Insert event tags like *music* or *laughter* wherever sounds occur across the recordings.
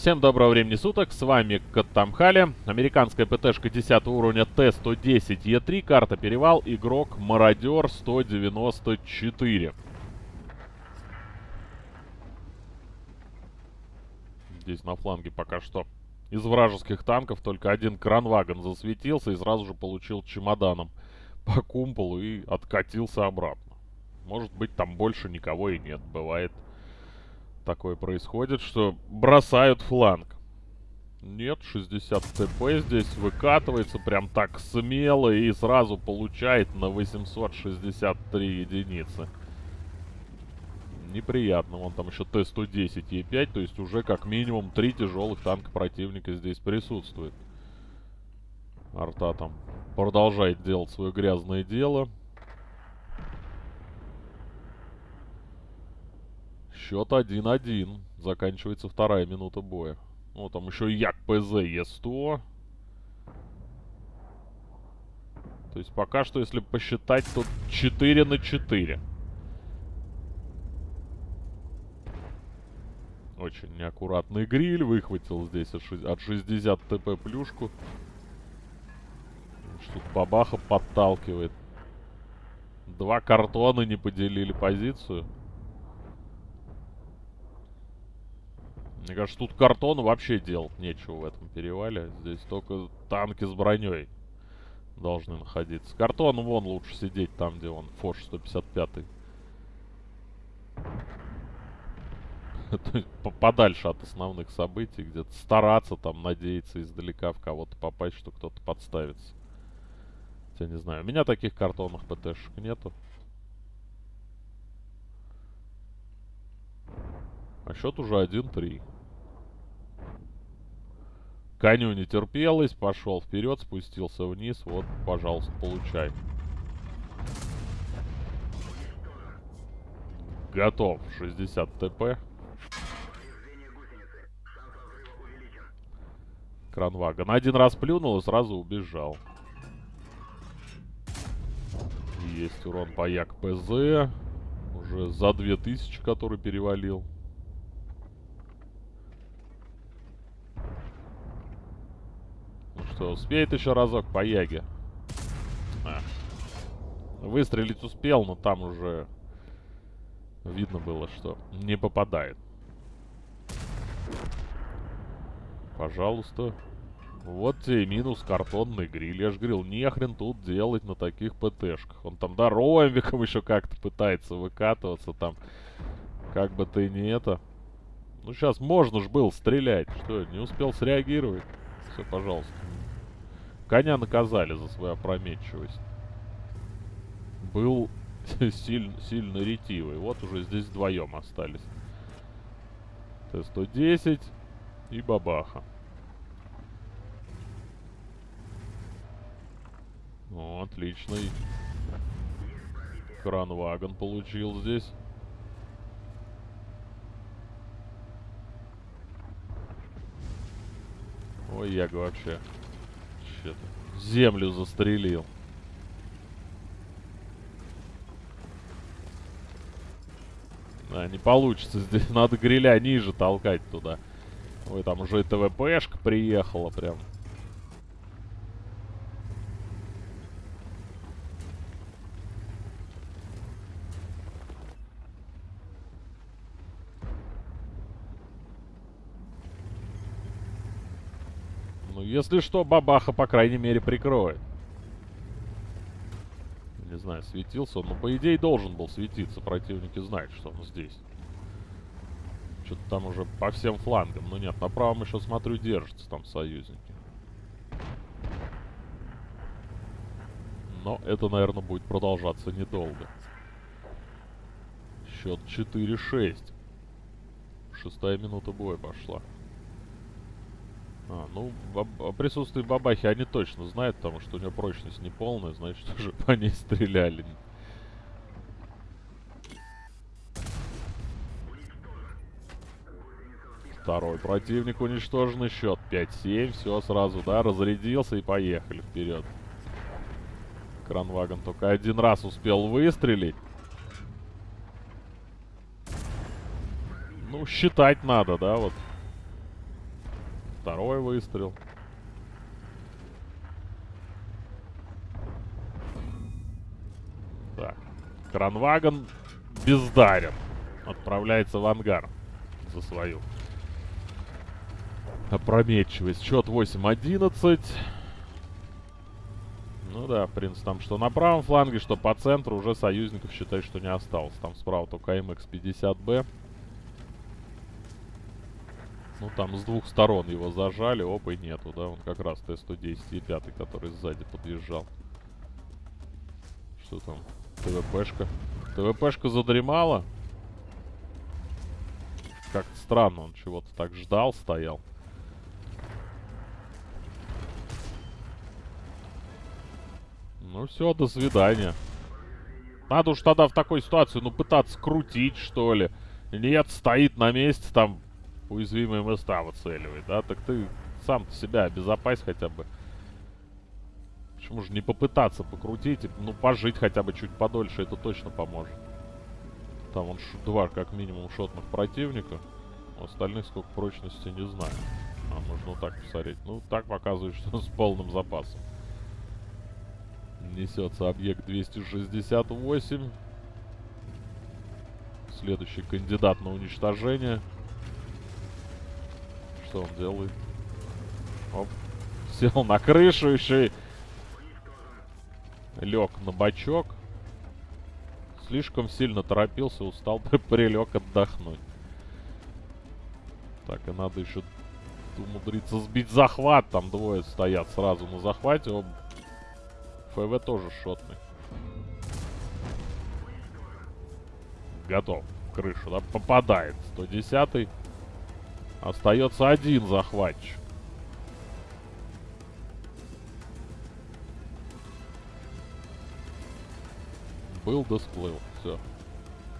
Всем доброго времени суток, с вами Каттамхали, американская ПТшка 10 уровня Т-110Е3, карта Перевал, игрок Мародер 194. Здесь на фланге пока что из вражеских танков только один кранвагон засветился и сразу же получил чемоданом по кумполу и откатился обратно. Может быть там больше никого и нет, бывает такое происходит, что бросают фланг. Нет, 60 ТП здесь выкатывается прям так смело и сразу получает на 863 единицы. Неприятно. Вон там еще Т-110 Е5, то есть уже как минимум три тяжелых танка противника здесь присутствует. Арта там продолжает делать свое грязное дело. Счет 1-1. Заканчивается вторая минута боя. Ну, там еще Як ПЗ Е100. То есть пока что, если посчитать, то 4 на 4. Очень неаккуратный гриль. Выхватил здесь от 60 ТП плюшку. Что-то бабаха подталкивает. Два картона не поделили позицию. Мне кажется, тут картону вообще делать нечего в этом перевале. Здесь только танки с броней должны находиться. Картон вон лучше сидеть там, где он, Фош 155. *laughs* То есть подальше от основных событий, где-то стараться там, надеяться издалека в кого-то попасть, что кто-то подставится. Я не знаю. У меня таких картонных ПТшек нету. А счет уже 1-3. Коню не терпелось, пошел вперед, спустился вниз. Вот, пожалуйста, получай. Готов. 60 ТП. Кранвагон. Один раз плюнул и сразу убежал. Есть урон по Як ПЗ. Уже за 2000, который перевалил. Что, успеет еще разок по Яге? А. Выстрелить успел, но там уже видно было, что не попадает. Пожалуйста. Вот тебе минус картонный гриль. Я же говорил, нехрен тут делать на таких ПТшках. Он там, да, ромбиком *laughs* еще как-то пытается выкатываться там. Как бы ты не это... Ну, сейчас можно ж было стрелять. Что, не успел среагировать? Все, пожалуйста. Коня наказали за свою опрометчивость. Был *laughs* сильно, сильно ретивый. Вот уже здесь вдвоем остались. Т-110 и бабаха. Ну, отличный. Кранвагон получил здесь. Ой, Яга вообще вообще-то. Землю застрелил. А, не получится. Здесь *laughs* надо гриля ниже толкать туда. Ой, там уже ТВПшка приехала прям. Если что, бабаха, по крайней мере, прикроет. Не знаю, светился он. Но, по идее, должен был светиться. Противники знают, что он здесь. Что-то там уже по всем флангам. Но нет, на правом еще, смотрю, держатся там союзники. Но это, наверное, будет продолжаться недолго. Счет 4-6. Шестая минута боя пошла. А, ну, о присутствии бабахи они точно знают, потому что у нее прочность не полная, значит, *laughs* уже по ней стреляли. Второй противник уничтожен, счет 5-7, все сразу, да, разрядился и поехали вперед. Кранвагон только один раз успел выстрелить. Ну, считать надо, да, вот. Второй выстрел. Так. Кранваген бездарен. Отправляется в ангар за свою опрометчивость. Счет 8-11. Ну да, в принципе, там что на правом фланге, что по центру уже союзников считай, что не осталось. Там справа только МХ-50Б. Ну там с двух сторон его зажали, опа и нету, да, он как раз Т-110 и 5, который сзади подъезжал. Что там? ТВПшка. ТВПшка задремала. Как-то странно, он чего-то так ждал, стоял. Ну все, до свидания. Надо уж тогда в такой ситуации, ну, пытаться крутить, что ли. Нет, стоит на месте, там, уязвимые места выцеливает, да? Так ты сам себя обезопась хотя бы. Почему же не попытаться покрутить, ну, пожить хотя бы чуть подольше, это точно поможет. Там он два, как минимум, шотных противника. У остальных сколько прочности, не знаю. А, можно вот так посмотреть. Ну, так показывает, что с полным запасом. Несется объект 268. Следующий кандидат на уничтожение. Что он делает? Оп. Сел на крышу еще и... Лег на бачок. Слишком сильно торопился, устал, *laughs* прилег отдохнуть. Так, и надо еще умудриться сбить захват. Там двое стоят сразу на захвате. Оба ФВ тоже шотный. Готов. Крышу, да? Попадает. 110 -й. Остается один захватчик. Был да сплыл. Все.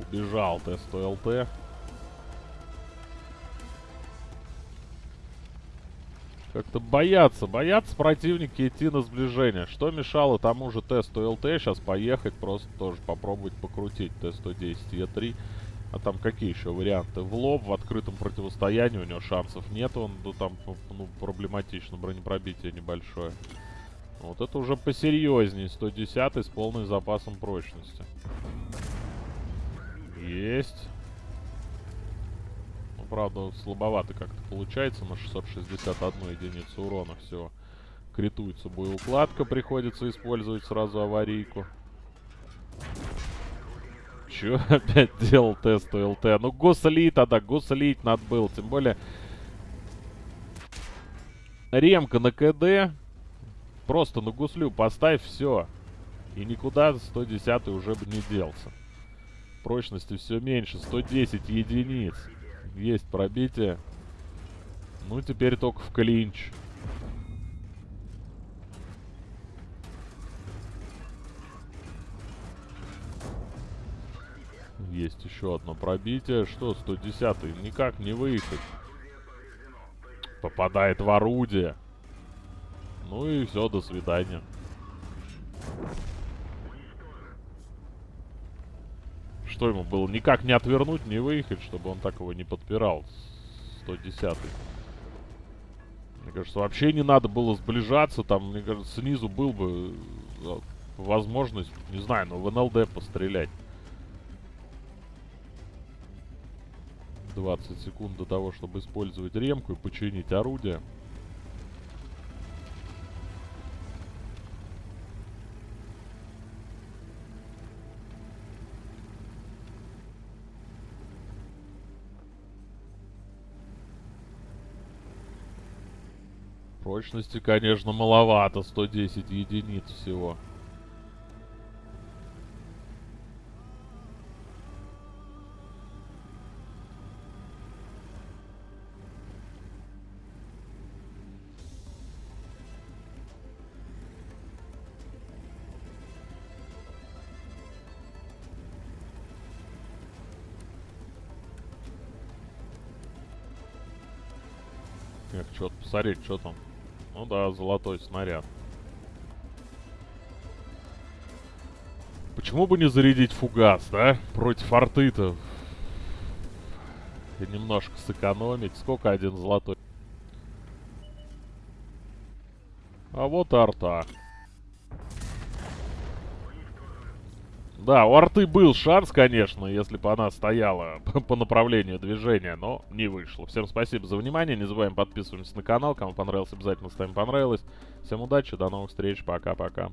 Убежал Т-100ЛТ. Как-то боятся, боятся противники идти на сближение. Что мешало тому же Т-100 ЛТ сейчас поехать, просто тоже попробовать покрутить Т-110 Е3. А там какие еще варианты? В лоб, в открытом противостоянии у него шансов нет, он ну, там ну, проблематично, бронепробитие небольшое. Вот это уже посерьезнее, 110 с полным запасом прочности. Есть правда, слабовато как-то получается на 661 единицу урона всего. Критуется боеукладка, приходится использовать сразу аварийку. Чё *laughs* опять делал тест ЛТ? Ну, гусли тогда, гуслить надо было. Тем более, ремка на КД. Просто на гуслю поставь, все. И никуда 110 уже бы не делся. Прочности все меньше, 110 единиц. Есть пробитие. Ну, теперь только в клинч. Есть еще одно пробитие. Что, 110-й? Никак не выехать. Попадает в орудие. Ну и все, до свидания. Что ему было? Никак не отвернуть, не выехать, чтобы он так его не подпирал. 110 -й. Мне кажется, вообще не надо было сближаться. Там, мне кажется, снизу был бы э, возможность, не знаю, но в НЛД пострелять. 20 секунд до того, чтобы использовать ремку и починить орудие. Прочности, конечно, маловато. 110 единиц всего. Эх, что-то посмотреть, что там. Ну да, золотой снаряд. Почему бы не зарядить фугас, да? Против арты-то. Немножко сэкономить. Сколько один золотой? А вот арта. Да, у арты был шанс, конечно, если бы она стояла *laughs* по направлению движения, но не вышло. Всем спасибо за внимание, не забываем подписываться на канал, кому понравилось, обязательно ставим понравилось. Всем удачи, до новых встреч, пока-пока.